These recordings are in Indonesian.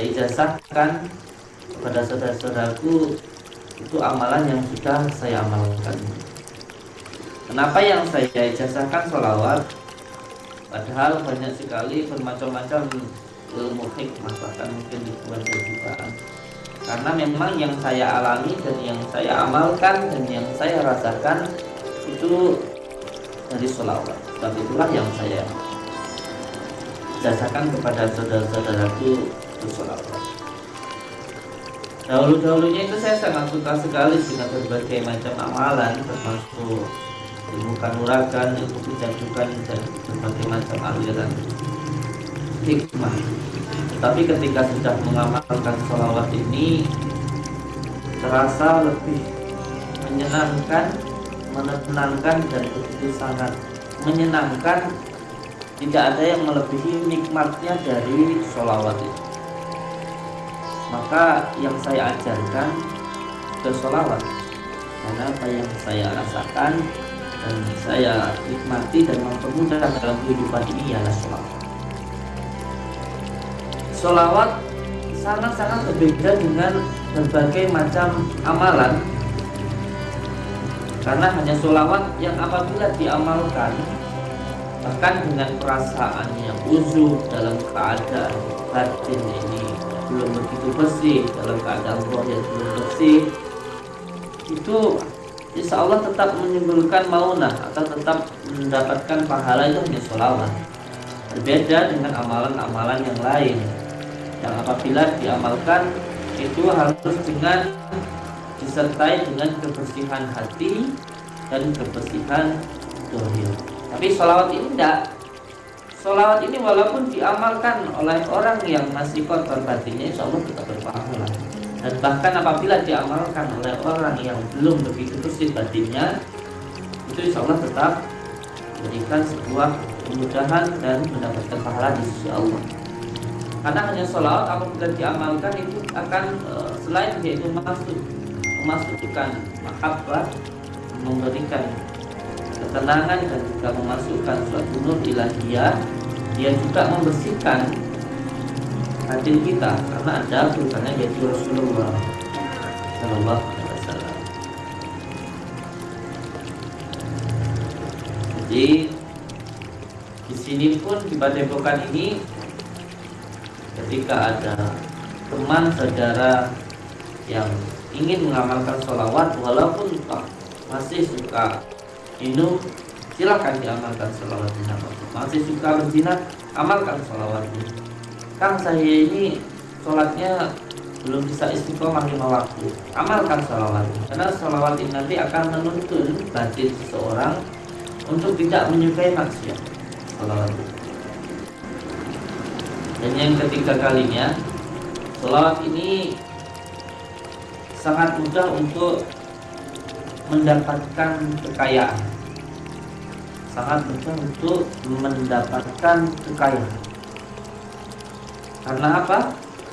ijazahkan kepada saudara-saudaraku itu amalan yang sudah saya amalkan. Kenapa yang saya ijazahkan sholawat padahal banyak sekali bermacam-macam ilmu hikmah bahkan mungkin dibuat kejutaan. Karena memang yang saya alami dan yang saya amalkan dan yang saya rasakan itu dari sholawat sebab itulah yang saya jasakan kepada saudara-saudaraku dahulu-dahulunya itu saya sangat suka sekali dengan berbagai macam amalan termasuk ilmu kanuragan, ilmu kejadukan dan berbagai macam aliran hikmah. Tapi ketika sudah mengamalkan sholawat ini terasa lebih menyenangkan menenangkan dan begitu sangat menyenangkan tidak ada yang melebihi nikmatnya dari sholawat itu maka yang saya ajarkan ke sholawat karena apa yang saya rasakan dan saya nikmati dan mempermudah dalam kehidupan ini ialah sholawat. Sholawat sangat-sangat berbeda dengan berbagai macam amalan. Karena hanya sholawat yang apabila diamalkan bahkan dengan perasaan yang uzur dalam keadaan batin ini belum begitu bersih dalam keadaan roh yang belum bersih itu insya Allah tetap menimbulkan maunah atau tetap mendapatkan pahala itu hanya sholawat berbeda dengan amalan-amalan yang lain yang apabila diamalkan itu harus dengan disertai dengan kebersihan hati dan kebersihan dohir. Tapi sholawat ini tidak. Sholawat ini walaupun diamalkan oleh orang yang masih kotor batinnya, insya Allah tetap berpahala. Dan bahkan apabila diamalkan oleh orang yang belum begitu bersih batinnya, itu insya Allah tetap memberikan sebuah kemudahan dan mendapatkan pahala di sisi Allah. Karena hanya sholawat apabila diamalkan itu akan eh, selain yaitu masuk memasukkan mahabbah memberikan ketenangan dan juga memasukkan suatu nur ilahiyah dia juga membersihkan hati kita karena ada bukannya yaitu Rasulullah Wasallam. Jadi di sini pun di Padepokan ini ketika ada teman saudara yang ingin mengamalkan sholawat walaupun masih suka minum silakan diamalkan sholawat masih suka berzina amalkan sholawat Kang saya ini sholatnya belum bisa istiqomah lima waktu. Amalkan sholawat karena sholawat ini nanti akan menuntun batin seseorang untuk tidak menyukai maksiat. Sholawat dan yang ketiga kalinya sholawat ini sangat mudah untuk mendapatkan kekayaan sangat mudah untuk mendapatkan kekayaan karena apa?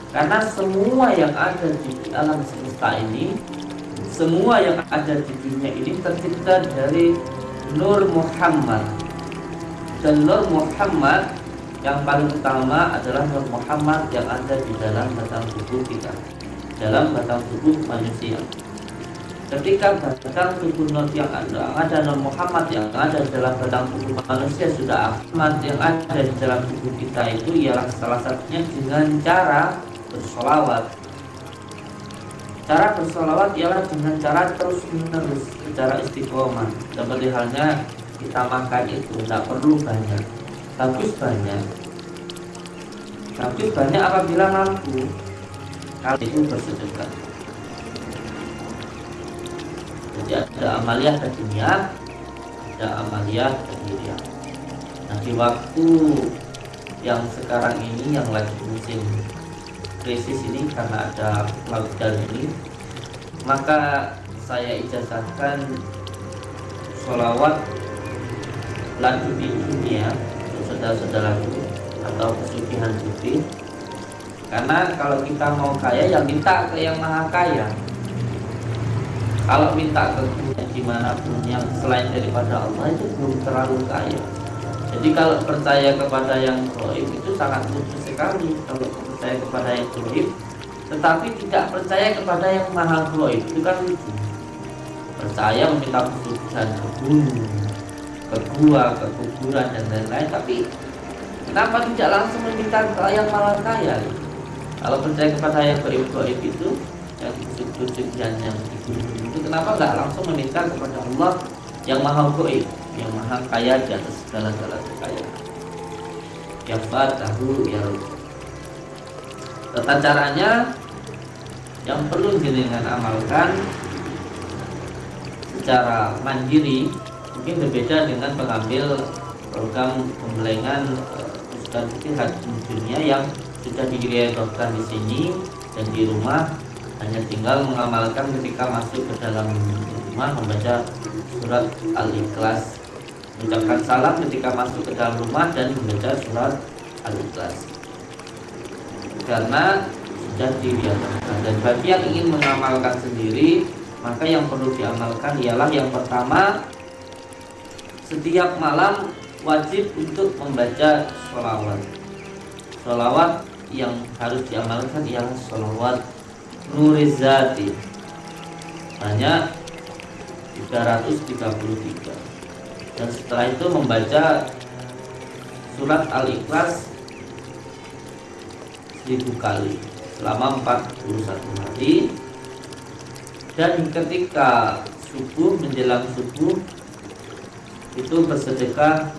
karena semua yang ada di alam semesta ini semua yang ada di dunia ini tercipta dari Nur Muhammad dan Nur Muhammad yang paling utama adalah Nur Muhammad yang ada di dalam batang tubuh kita dalam batang tubuh manusia. Ketika batang tubuh Nur yang ada, ada Nur Muhammad yang ada dalam batang tubuh manusia sudah Ahmad yang ada di dalam tubuh kita itu ialah salah satunya dengan cara bersolawat. Cara bersolawat ialah dengan cara terus menerus secara istiqomah. Seperti halnya kita makan itu tidak perlu banyak, bagus banyak. Bagus banyak apabila mampu kali itu bersedekah jadi ada amaliyah dunia ada amaliyah dunia nah di waktu yang sekarang ini yang lagi musim krisis ini karena ada lockdown ini maka saya ijazahkan sholawat lagu di dunia saudara-saudaraku atau pesugihan putih karena kalau kita mau kaya ya minta ke yang maha kaya kalau minta ke di mana pun yang selain daripada Allah itu belum terlalu kaya. Jadi kalau percaya kepada yang goib itu sangat mudah sekali. Kalau percaya kepada yang goib tetapi tidak percaya kepada yang maha goib itu kan lucu. Percaya meminta pesugihan ke gunung ke gua, ke kuburan dan lain-lain tapi kenapa tidak langsung meminta ke yang maha kaya? Kalau percaya kepada yang goib-goib itu yang pesugihan yang itu kenapa nggak langsung meminta kepada Allah yang maha goib yang maha kaya di atas segala-gala kekayaan? Ya fatahu ya tata caranya yang perlu jenengan amalkan secara mandiri mungkin berbeda dengan pengambil program pembelengan Ustaz Fikih Dunia yang sudah direalisasikan di sini dan di rumah hanya tinggal mengamalkan ketika masuk ke dalam rumah membaca surat Al-Ikhlas. Mengucapkan salam ketika masuk ke dalam rumah dan membaca surat Al-Ikhlas. Karena sudah dibiasakan dan bagi yang ingin mengamalkan sendiri maka yang perlu diamalkan ialah yang pertama setiap malam wajib untuk membaca sholawat. Sholawat yang harus diamalkan ialah sholawat nurizati banyak 333 dan setelah itu membaca surat Al-Ikhlas seribu kali selama 41 hari. Dan ketika subuh menjelang subuh itu bersedekah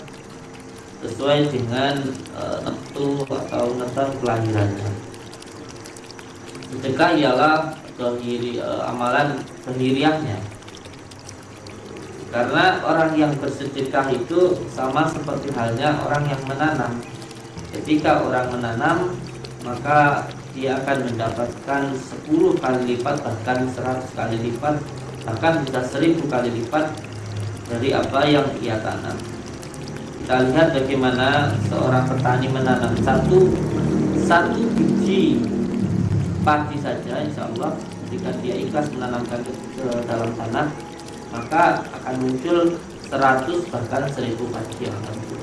sesuai dengan e, neptu atau netan kelahirannya sedekah ialah dohiri, e, amalan kehiriahnya karena orang yang bersedekah itu sama seperti halnya orang yang menanam. Ketika orang menanam, maka dia akan mendapatkan 10 kali lipat bahkan 100 kali lipat bahkan bisa 1000 kali lipat dari apa yang ia tanam. Kita lihat bagaimana seorang petani menanam satu satu biji padi saja, insya Allah jika dia ikhlas menanamkan ke, ke dalam tanah maka akan muncul 100 bahkan 1000 pagi yang akan muncul.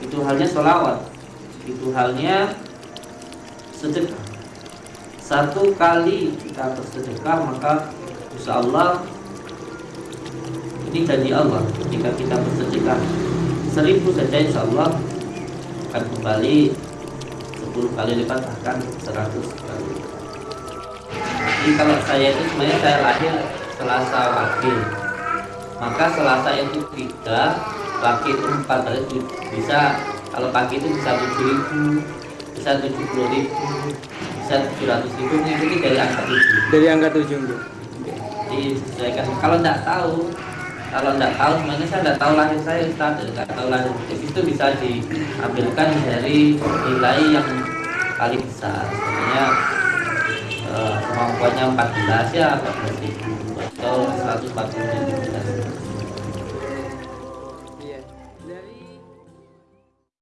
Itu halnya sholawat. Itu halnya sedekah. Satu kali kita bersedekah maka insya Allah ini janji Allah jika kita bersedekah seribu saja insya Allah akan kembali 10 kali lipat bahkan 100 kali. Jadi kalau saya itu sebenarnya saya lahir Selasa Wakil maka Selasa itu tiga pagi itu empat itu bisa kalau pagi itu bisa tujuh ribu bisa tujuh puluh ribu bisa tujuh ratus ribu mengikuti dari angka tujuh. Dari angka tujuh bu. Disesuaikan kalau tidak tahu kalau tidak tahu sebenarnya saya tidak tahu lahir saya Ustaz. Tidak tahu lahir itu bisa diambilkan dari nilai yang paling besar. Sebenarnya eh, kemampuannya 14 ya 14 ribu atau 140 ribu